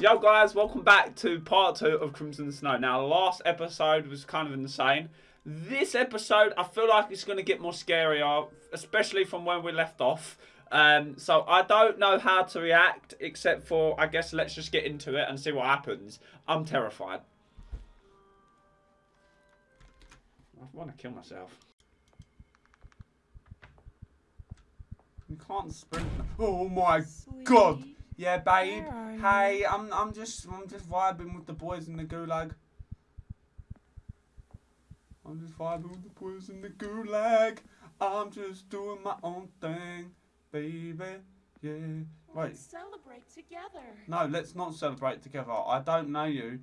Yo guys, welcome back to part two of Crimson Snow. Now, last episode was kind of insane. This episode, I feel like it's going to get more scarier, especially from when we left off. Um, so I don't know how to react, except for, I guess, let's just get into it and see what happens. I'm terrified. I want to kill myself. You can't sprint. Oh my god! Yeah, babe. Where are you? Hey, I'm I'm just I'm just vibing with the boys in the gulag. I'm just vibing with the boys in the gulag. I'm just doing my own thing, baby. Yeah. Right. Let's celebrate together. No, let's not celebrate together. I don't know you,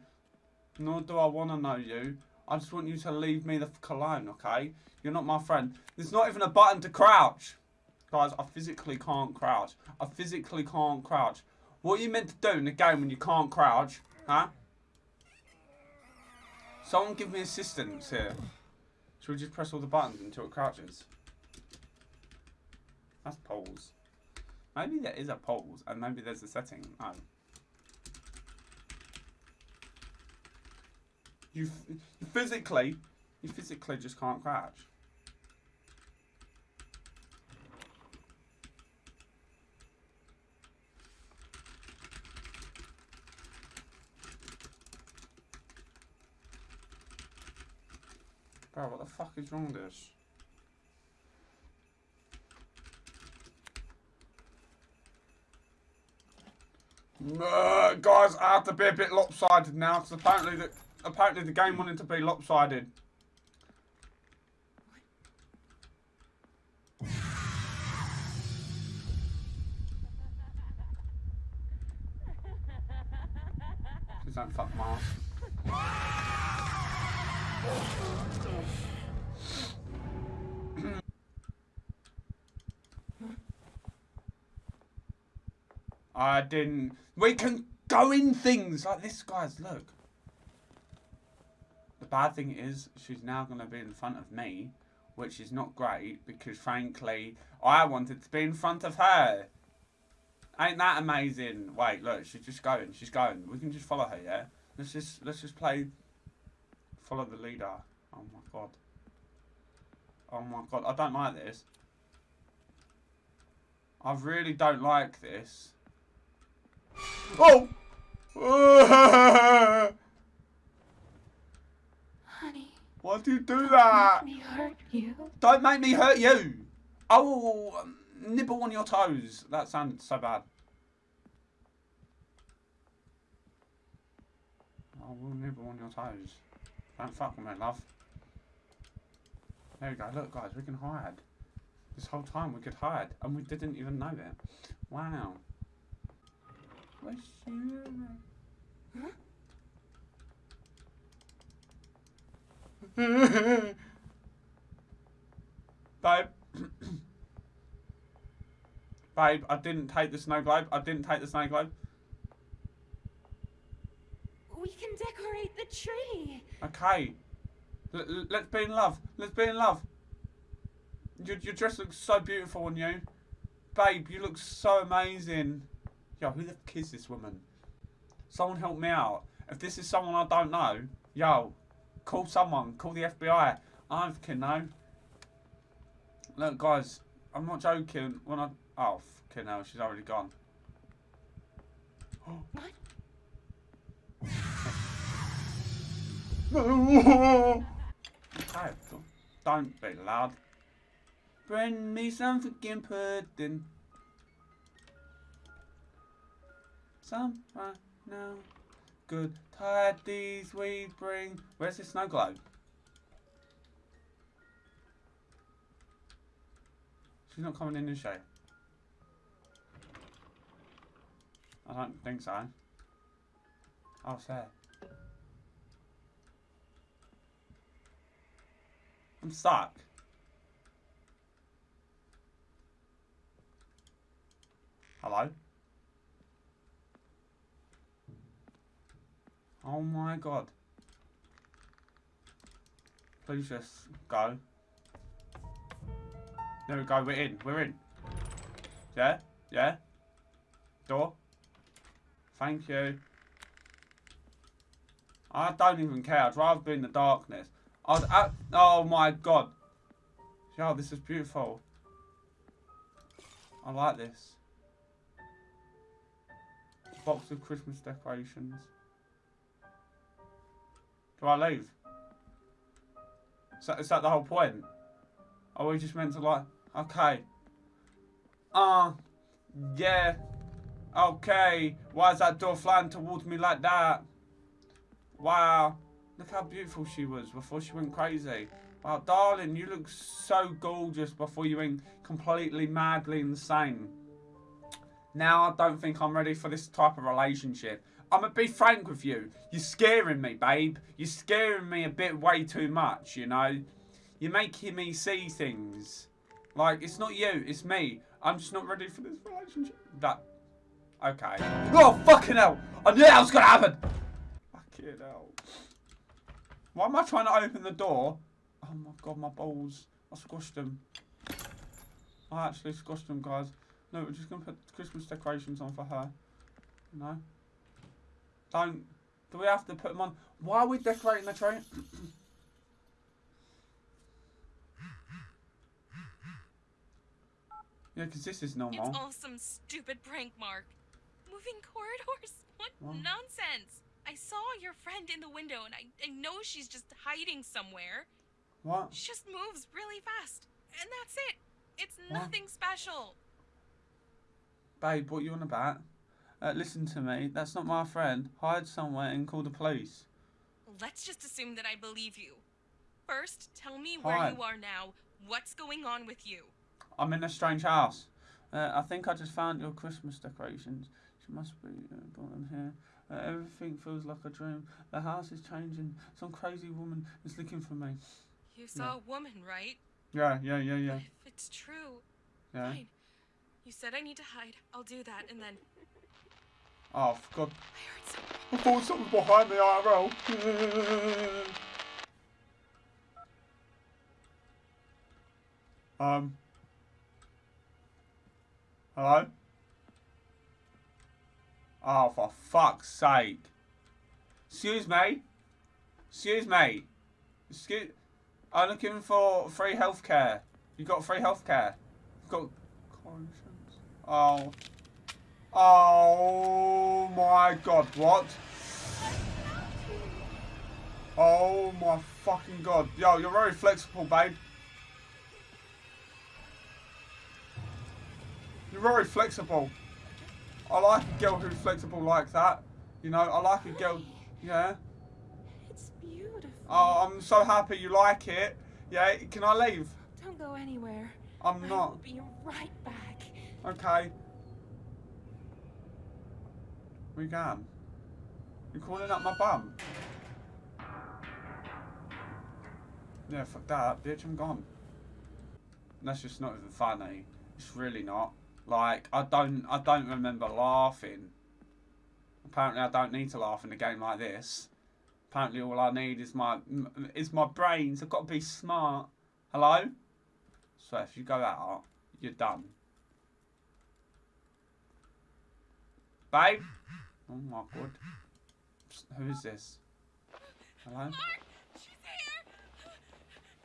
nor do I want to know you. I just want you to leave me the alone, okay? You're not my friend. There's not even a button to crouch. Guys, I physically can't crouch. I physically can't crouch. What are you meant to do in the game when you can't crouch? Huh? Someone give me assistance here. Should we just press all the buttons until it crouches? That's poles. Maybe there is a poles and maybe there's a setting. You, you physically, you physically just can't crouch. Bro, what the fuck is wrong with this? Uh, guys, I have to be a bit lopsided now because apparently the apparently the game wanted to be lopsided. Please don't fuck Mars. I didn't. We can go in things like this, guys. Look. The bad thing is, she's now going to be in front of me, which is not great because, frankly, I wanted to be in front of her. Ain't that amazing? Wait, look, she's just going. She's going. We can just follow her, yeah. Let's just let's just play. Follow the leader. Oh my god. Oh my god, I don't like this. I really don't like this. Oh! Honey, Why do you do that? Don't make me hurt you. Don't make me hurt you. Oh, um, nibble on your toes. That sounded so bad. I will nibble on your toes. Don't fuck with me, love. There we go. Look, guys, we can hide. This whole time we could hide, and we didn't even know it. Wow. Where's she? Babe. Babe, I didn't take the snow globe. I didn't take the snow globe. We can decorate the tree. Okay. L- let's be in love. Let's be in love. Your, your dress looks so beautiful on you. Babe, you look so amazing. Yo, who the fuck is this woman? Someone help me out. If this is someone I don't know, yo, call someone. Call the FBI. I don't fucking know. Look, guys, I'm not joking. When I... Oh, fucking hell, she's already gone. What? Don't- be loud. Bring me some fucking pudding. Some right now. Good tidings we bring. Where's the snow globe? She's not coming in, is she? I don't think so. Oh, it's I'm stuck. Hello? Oh my god. Please just go. There we go, we're in, we're in. Yeah? Yeah? Door? Thank you. I don't even care. I'd rather be in the darkness. I, oh my god. Yo, this is beautiful. I like this. Box of Christmas decorations. Do I leave? Is that, is that the whole point? Are we just meant to like, okay. Uh, yeah. Okay. Why is that door flying towards me like that? Wow. Look how beautiful she was before she went crazy. Wow, darling, you look so gorgeous before you went completely madly insane. Now I don't think I'm ready for this type of relationship. I'm gonna be frank with you. You're scaring me, babe. You're scaring me a bit way too much, you know? You're making me see things. Like, it's not you, it's me. I'm just not ready for this relationship. That. Okay. Oh, fucking hell! I knew that was gonna happen! Fucking hell. Why am I trying to open the door? Oh my god, my balls. I squashed them. I actually squashed them, guys. No, we're just gonna put Christmas decorations on for her. No. Don't. Do we have to put them on? Why are we decorating the train? yeah, because this is normal. It's all some stupid prank, Mark. Moving corridors? What What? nonsense! I saw your friend in the window and I, I know she's just hiding somewhere. What? She just moves really fast. And that's it. It's What? nothing special. Babe, what you on about? Uh, listen to me. That's not my friend. Hide somewhere and call the police. Let's just assume that I believe you. First, tell me where you are now. What's going on with you? I'm in a strange house. Uh, I think I just found your Christmas decorations. She must be uh, brought them here. Uh, everything feels like a dream. The house is changing. Some crazy woman is looking for me. You saw a woman, right? Yeah, yeah, yeah, yeah, But if it's true, yeah. fine. You said I need to hide. I'll do that, and then Oh, God. I heard something. I thought something behind me, IRL. um. Hello? Oh, for fuck's sake. Excuse me? Excuse me? Excuse... I'm looking for free healthcare. You got free healthcare? You got... Conscience? Oh. Oh my god, what? Oh my fucking god. Yo, you're very flexible, babe. You're very flexible. I like a girl who's flexible like that. You know, I like a girl. Yeah. It's beautiful. Oh, I'm so happy you like it. Yeah, can I leave? Don't go anywhere. I'm I not. will be right back. Okay. We can. You're calling up my bum? Yeah, fuck that, bitch, I'm gone. That's just not even funny. It's really not. Like, I don't, I don't remember laughing. Apparently, I don't need to laugh in a game like this. Apparently, all I need is my, is my brains. I've got to be smart. Hello? So if you go out, you're done. Babe? Oh my god. Who is this? Hello? Mark, she's here.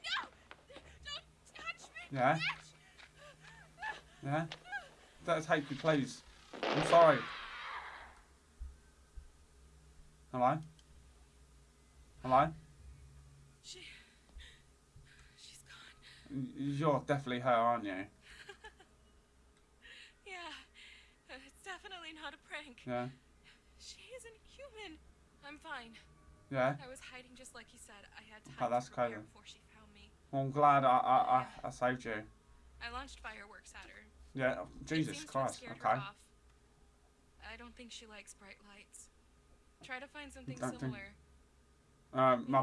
No, don't touch me. Yeah? Yeah? Don't take me, please. I'm sorry. Hello? Hello? She, she's gone. You're definitely her, aren't you? Yeah, uh, it's definitely not a prank. Yeah? She isn't human. I'm fine. Yeah? I was hiding just like you said. I had time Oh, that's to prepare before she found me. Well, I'm glad I, I, I, I saved you. I launched fireworks at her. Yeah, Jesus seems to have Christ, okay. I don't think she likes bright lights. Try to find something Don't think- similar. Um, my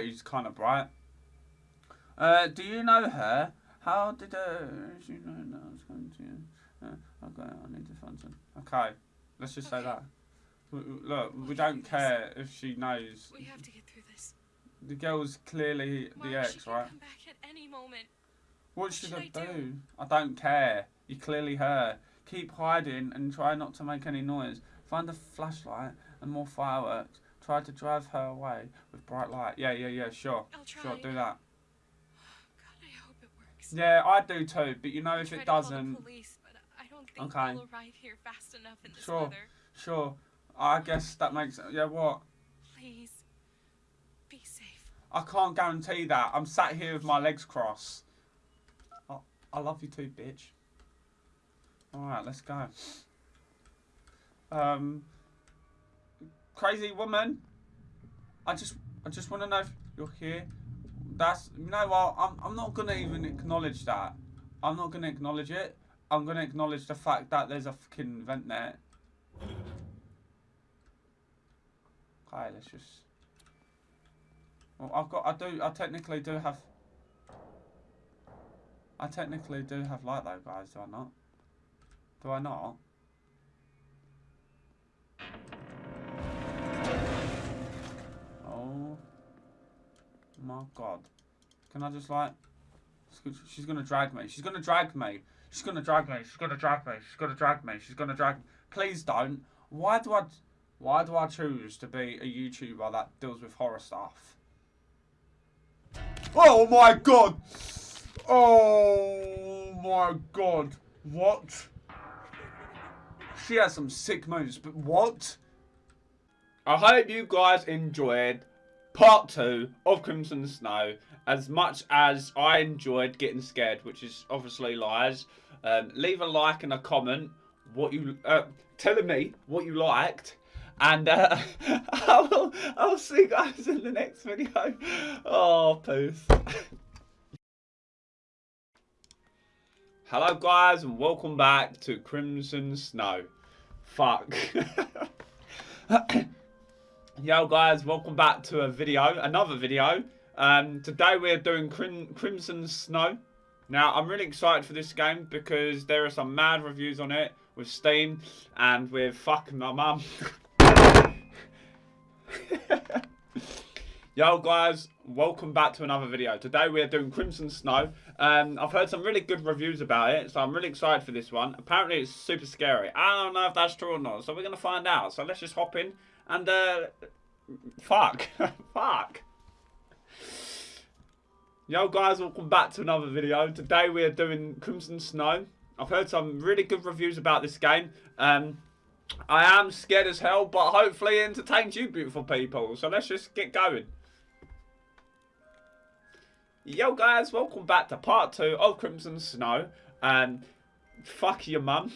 is kind of bright. Uh, do you know her? How did uh, she know that I was going to? Uh, okay, I need to find some. Okay, let's just say that. Look, we We'll don't do this. care if she knows. We have to get through this. The girl's clearly Mark, the she ex, can right? come back at any moment. What what should should I I do? do? I don't care. You're clearly her. Keep hiding and try not to make any noise. Find a flashlight and more fireworks. Try to drive her away with bright light. Yeah, yeah, yeah, sure. I'll try. Sure, do that. God, I hope it works. Yeah, I do too, but you know I if it doesn't, police, but I don't think Okay. arrive here fast enough Sure. weather. sure. I guess that makes yeah, what? Please, be safe. I can't guarantee that. I'm sat here with my legs crossed. I, I love you too, bitch. Alright, let's go. Um Crazy woman. I just I just wanna know if you're here. That's you know what, I'm I'm not gonna even acknowledge that. I'm not gonna acknowledge it. I'm gonna acknowledge the fact that there's a fucking vent there. Okay, let's just well, I've got. I do. I technically do have. I technically do have light though, guys. Do I not? Do I not? Oh my god! Can I just like? She's gonna drag me. She's gonna drag me. She's gonna drag me. She's gonna drag me. She's gonna drag me. She's gonna drag. Me. Please don't. Why do I? Why do I choose to be a YouTuber that deals with horror stuff? Oh my god! Oh my god! What? She has some sick moves, but what? I hope you guys enjoyed part two of Crimson Snow as much as I enjoyed getting scared, which is obviously lies. Um, leave a like and a comment. What you uh, telling me what you liked. And uh, I will, I'll see you guys in the next video. Oh, peace. Hello, guys, and welcome back to Crimson Snow. Fuck. Yo, guys, welcome back to a video, another video. Um, today we're doing Crim Crimson Snow. Now, I'm really excited for this game because there are some mad reviews on it with Steam and with fucking my mum. Yo guys, welcome back to another video. Today we are doing Crimson Snow. Um, I've heard some really good reviews about it, so I'm really excited for this one. Apparently it's super scary. I don't know if that's true or not, so we're going to find out. So let's just hop in and, uh, fuck, fuck. Yo guys, welcome back to another video. Today we are doing Crimson Snow. I've heard some really good reviews about this game. Um, I am scared as hell, but hopefully it entertains you beautiful people. So let's just get going. Yo guys, welcome back to part two of Crimson Snow. Um, fuck your mum.